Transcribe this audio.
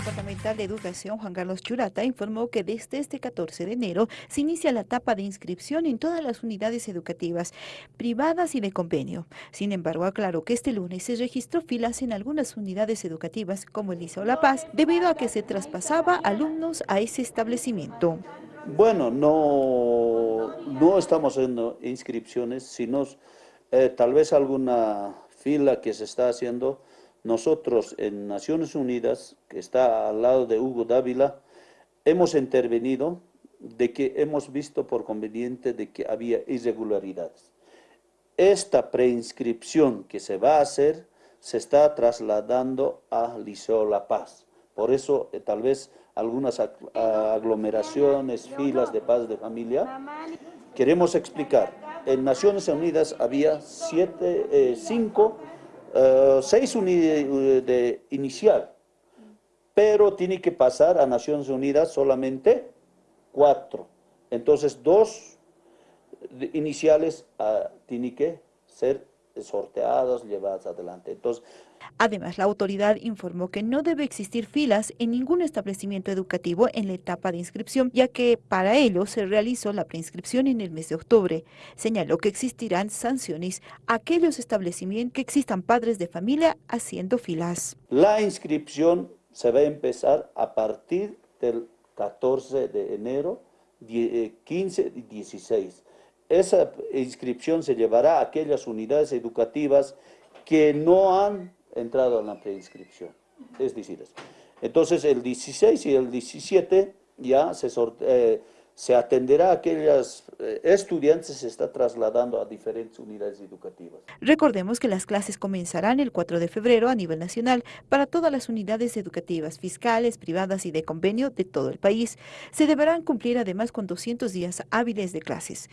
Departamental de Educación, Juan Carlos Churata, informó que desde este 14 de enero se inicia la etapa de inscripción en todas las unidades educativas, privadas y de convenio. Sin embargo, aclaró que este lunes se registró filas en algunas unidades educativas, como el Liceo La Paz, debido a que se traspasaba alumnos a ese establecimiento. Bueno, no, no estamos haciendo inscripciones, sino eh, tal vez alguna fila que se está haciendo nosotros en Naciones Unidas, que está al lado de Hugo Dávila, hemos intervenido de que hemos visto por conveniente de que había irregularidades. Esta preinscripción que se va a hacer se está trasladando a Liceo La Paz. Por eso, eh, tal vez algunas aglomeraciones, filas de paz de familia. Queremos explicar, en Naciones Unidas había siete, eh, cinco eh, seis unidades de inicial, pero tiene que pasar a Naciones Unidas solamente cuatro. Entonces, dos iniciales uh, tienen que ser sorteadas, llevadas adelante. Entonces, Además, la autoridad informó que no debe existir filas en ningún establecimiento educativo en la etapa de inscripción, ya que para ello se realizó la preinscripción en el mes de octubre. Señaló que existirán sanciones a aquellos establecimientos que existan padres de familia haciendo filas. La inscripción se va a empezar a partir del 14 de enero, 15 eh, y 16. Esa inscripción se llevará a aquellas unidades educativas que no han entrado en la preinscripción. Es decir, entonces el 16 y el 17 ya se, eh, se atenderá a aquellas eh, estudiantes se está trasladando a diferentes unidades educativas. Recordemos que las clases comenzarán el 4 de febrero a nivel nacional para todas las unidades educativas fiscales, privadas y de convenio de todo el país. Se deberán cumplir además con 200 días hábiles de clases.